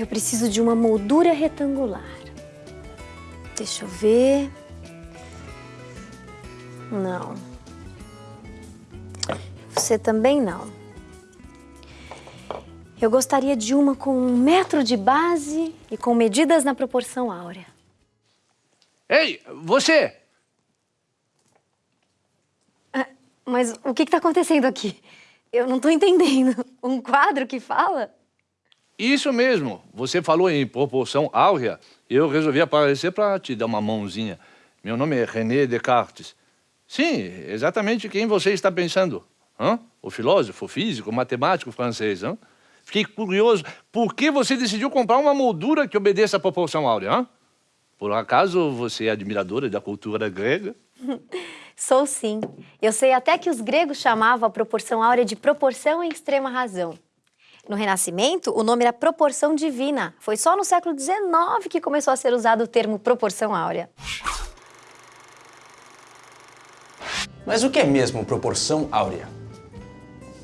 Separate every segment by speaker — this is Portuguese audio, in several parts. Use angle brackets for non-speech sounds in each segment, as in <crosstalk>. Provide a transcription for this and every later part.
Speaker 1: Eu preciso de uma moldura retangular. Deixa eu ver. Não. Você também não. Eu gostaria de uma com um metro de base e com medidas na proporção áurea.
Speaker 2: Ei, você!
Speaker 1: Ah, mas o que está acontecendo aqui? Eu não estou entendendo. Um quadro que fala?
Speaker 2: Isso mesmo. Você falou em proporção áurea. Eu resolvi aparecer para te dar uma mãozinha. Meu nome é René Descartes. Sim, exatamente quem você está pensando. Hã? O filósofo, físico, matemático francês. Hã? Fiquei curioso, por que você decidiu comprar uma moldura que obedeça à proporção áurea? Hã? Por acaso você é admiradora da cultura grega? <laughs>
Speaker 1: Sou sim. Eu sei até que os gregos chamavam a proporção áurea de proporção em extrema razão. No Renascimento, o nome era proporção divina. Foi só no século XIX que começou a ser usado o termo proporção áurea.
Speaker 3: Mas o que é mesmo proporção áurea?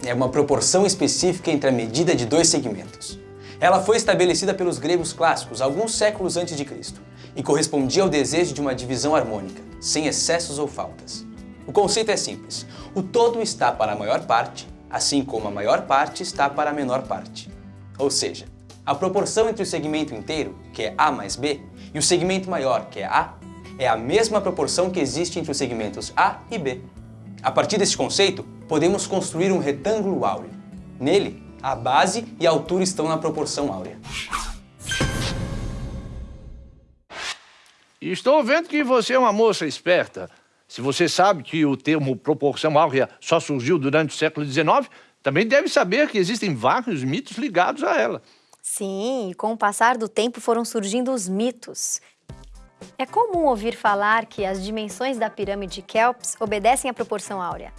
Speaker 3: É uma proporção específica entre a medida de dois segmentos. Ela foi estabelecida pelos gregos clássicos alguns séculos antes de Cristo e correspondia ao desejo de uma divisão harmônica, sem excessos ou faltas. O conceito é simples. O todo está para a maior parte assim como a maior parte está para a menor parte. Ou seja, a proporção entre o segmento inteiro, que é A mais B, e o segmento maior, que é A, é a mesma proporção que existe entre os segmentos A e B. A partir desse conceito, podemos construir um retângulo áureo. Nele, a base e a altura estão na proporção áurea.
Speaker 2: Estou vendo que você é uma moça esperta. Se você sabe que o termo proporção áurea só surgiu durante o século XIX, também deve saber que existem vários mitos ligados a ela.
Speaker 1: Sim, e com o passar do tempo foram surgindo os mitos. É comum ouvir falar que as dimensões da pirâmide de Kelps obedecem à proporção áurea,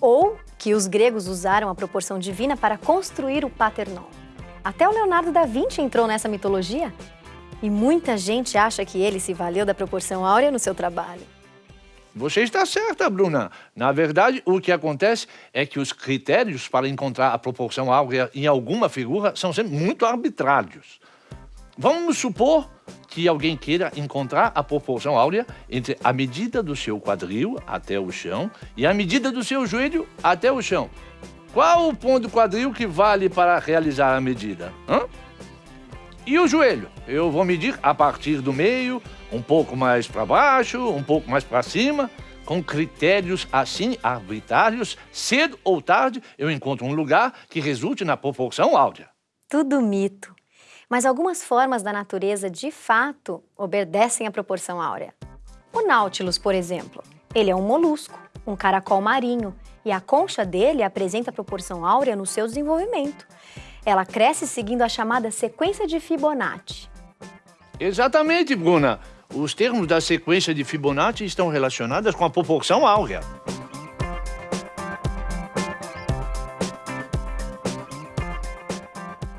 Speaker 1: ou que os gregos usaram a proporção divina para construir o Paternon. Até o Leonardo da Vinci entrou nessa mitologia. E muita gente acha que ele se valeu da proporção áurea no seu trabalho.
Speaker 2: Você está certa, Bruna. Na verdade, o que acontece é que os critérios para encontrar a proporção áurea em alguma figura são sempre muito arbitrários. Vamos supor que alguém queira encontrar a proporção áurea entre a medida do seu quadril até o chão e a medida do seu joelho até o chão. Qual o ponto do quadril que vale para realizar a medida? Hã? E o joelho? Eu vou medir a partir do meio, um pouco mais para baixo, um pouco mais para cima, com critérios assim arbitrários, cedo ou tarde eu encontro um lugar que resulte na proporção áurea.
Speaker 1: Tudo mito. Mas algumas formas da natureza, de fato, obedecem à proporção áurea. O Nautilus, por exemplo, ele é um molusco, um caracol marinho, e a concha dele apresenta a proporção áurea no seu desenvolvimento. Ela cresce seguindo a chamada sequência de Fibonacci.
Speaker 2: Exatamente, Bruna. Os termos da sequência de Fibonacci estão relacionados com a proporção áurea.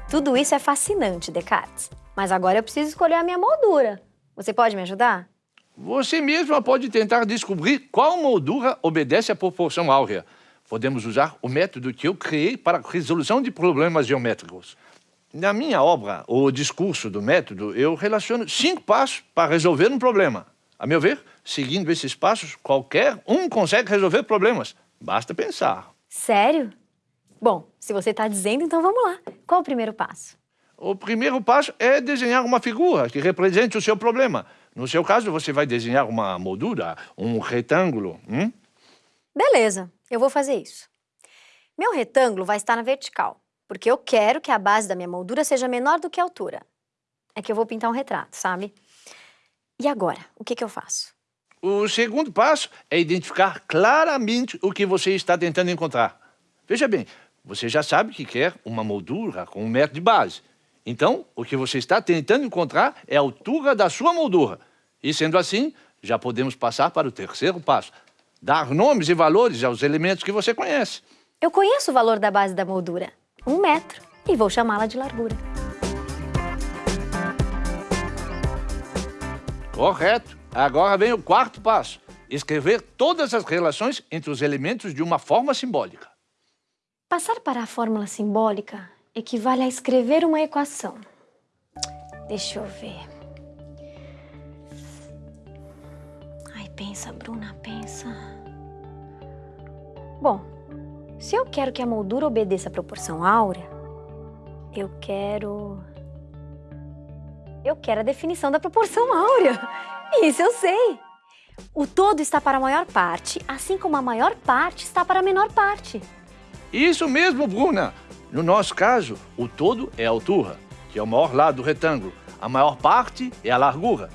Speaker 1: Tudo isso é fascinante, Descartes. Mas agora eu preciso escolher a minha moldura. Você pode me ajudar?
Speaker 2: Você mesma pode tentar descobrir qual moldura obedece à proporção áurea podemos usar o método que eu criei para a resolução de problemas geométricos. Na minha obra, O Discurso do Método, eu relaciono cinco passos para resolver um problema. A meu ver, seguindo esses passos, qualquer um consegue resolver problemas. Basta pensar.
Speaker 1: Sério? Bom, se você está dizendo, então vamos lá. Qual o primeiro passo?
Speaker 2: O primeiro passo é desenhar uma figura que represente o seu problema. No seu caso, você vai desenhar uma moldura, um retângulo. Hum?
Speaker 1: Beleza, eu vou fazer isso. Meu retângulo vai estar na vertical, porque eu quero que a base da minha moldura seja menor do que a altura. É que eu vou pintar um retrato, sabe? E agora, o que, que eu faço?
Speaker 2: O segundo passo é identificar claramente o que você está tentando encontrar. Veja bem, você já sabe que quer uma moldura com um metro de base. Então, o que você está tentando encontrar é a altura da sua moldura. E sendo assim, já podemos passar para o terceiro passo, dar nomes e valores aos elementos que você conhece.
Speaker 1: Eu conheço o valor da base da moldura, um metro, e vou chamá-la de largura.
Speaker 2: Correto. Agora vem o quarto passo. Escrever todas as relações entre os elementos de uma forma simbólica.
Speaker 1: Passar para a fórmula simbólica equivale a escrever uma equação. Deixa eu ver. Ai, pensa, Bruna, pensa. Bom, se eu quero que a moldura obedeça à proporção áurea, eu quero... Eu quero a definição da proporção áurea. <laughs> Isso eu sei. O todo está para a maior parte, assim como a maior parte está para a menor parte.
Speaker 2: Isso mesmo, Bruna. No nosso caso, o todo é a altura, que é o maior lado do retângulo. A maior parte é a largura,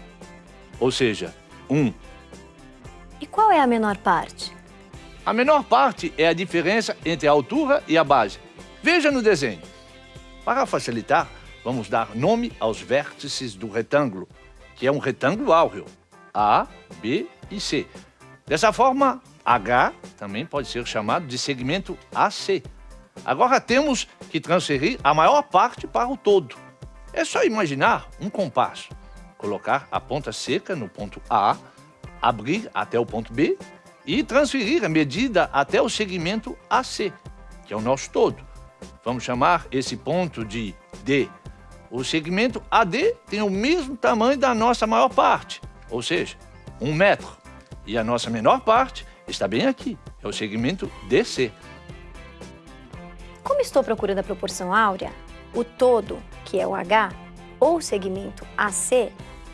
Speaker 2: ou seja, 1. Um.
Speaker 1: E qual é a menor parte?
Speaker 2: A menor parte é a diferença entre a altura e a base. Veja no desenho. Para facilitar, vamos dar nome aos vértices do retângulo, que é um retângulo áureo. A, B e C. Dessa forma, H também pode ser chamado de segmento AC. Agora temos que transferir a maior parte para o todo. É só imaginar um compasso. Colocar a ponta seca no ponto A, abrir até o ponto B e transferir a medida até o segmento AC, que é o nosso todo. Vamos chamar esse ponto de D. O segmento AD tem o mesmo tamanho da nossa maior parte, ou seja, um metro. E a nossa menor parte está bem aqui, é o segmento DC.
Speaker 1: Como estou procurando a proporção áurea, o todo, que é o H, ou o segmento AC,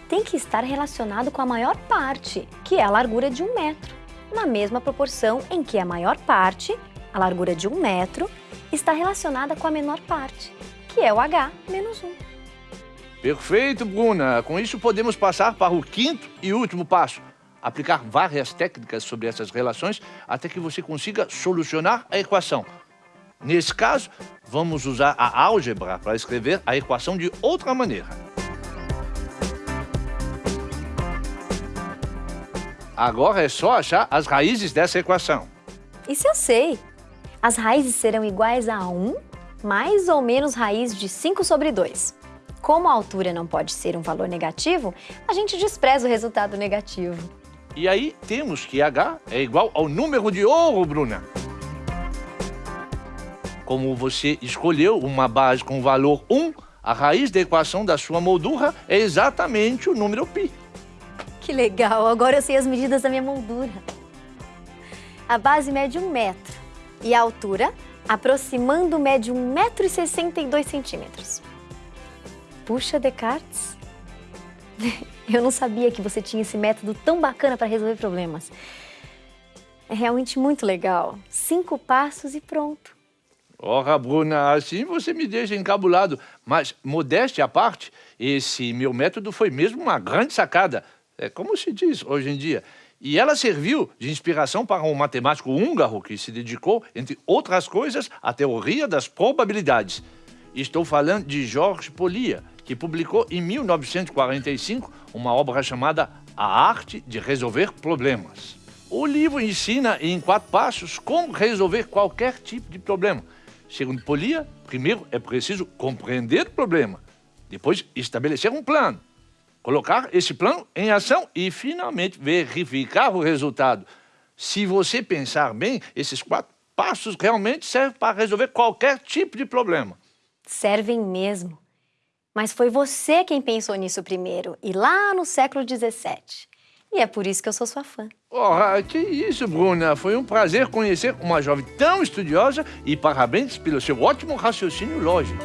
Speaker 1: tem que estar relacionado com a maior parte, que é a largura de um metro, na mesma proporção em que a maior parte, a largura de um metro, está relacionada com a menor parte, que é o H menos 1.
Speaker 2: Perfeito, Bruna. Com isso podemos passar para o quinto e último passo. Aplicar várias técnicas sobre essas relações até que você consiga solucionar a equação. Nesse caso, vamos usar a álgebra para escrever a equação de outra maneira. Agora é só achar as raízes dessa equação.
Speaker 1: Isso eu sei. As raízes serão iguais a 1 mais ou menos raiz de 5 sobre 2. Como a altura não pode ser um valor negativo, a gente despreza o resultado negativo.
Speaker 2: E aí temos que h é igual ao número de ouro, Bruna como você escolheu uma base com valor 1, a raiz da equação da sua moldura é exatamente o número π.
Speaker 1: Legal, agora eu sei as medidas da minha moldura. A base mede 1 metro e a altura, aproximando, mede 1 metro e 62 centímetros. Puxa, Descartes, <laughs> eu não sabia que você tinha esse método tão bacana para resolver problemas. É realmente muito legal. Cinco passos e pronto.
Speaker 2: Ora, Bruna, assim você me deixa encabulado. Mas, modéstia à parte, esse meu método foi mesmo uma grande sacada. É como se diz hoje em dia. E ela serviu de inspiração para um matemático húngaro que se dedicou, entre outras coisas, à teoria das probabilidades. Estou falando de Georges Polia, que publicou em 1945 uma obra chamada A Arte de Resolver Problemas. O livro ensina em quatro passos como resolver qualquer tipo de problema. Segundo Polia, primeiro é preciso compreender o problema, depois estabelecer um plano, colocar esse plano em ação e, finalmente, verificar o resultado. Se você pensar bem, esses quatro passos realmente servem para resolver qualquer tipo de problema.
Speaker 1: Servem mesmo. Mas foi você quem pensou nisso primeiro, e lá no século XVII. E é por isso que eu sou sua fã.
Speaker 2: Oh, que isso, Bruna. Foi um prazer conhecer uma jovem tão estudiosa e parabéns pelo seu ótimo raciocínio lógico.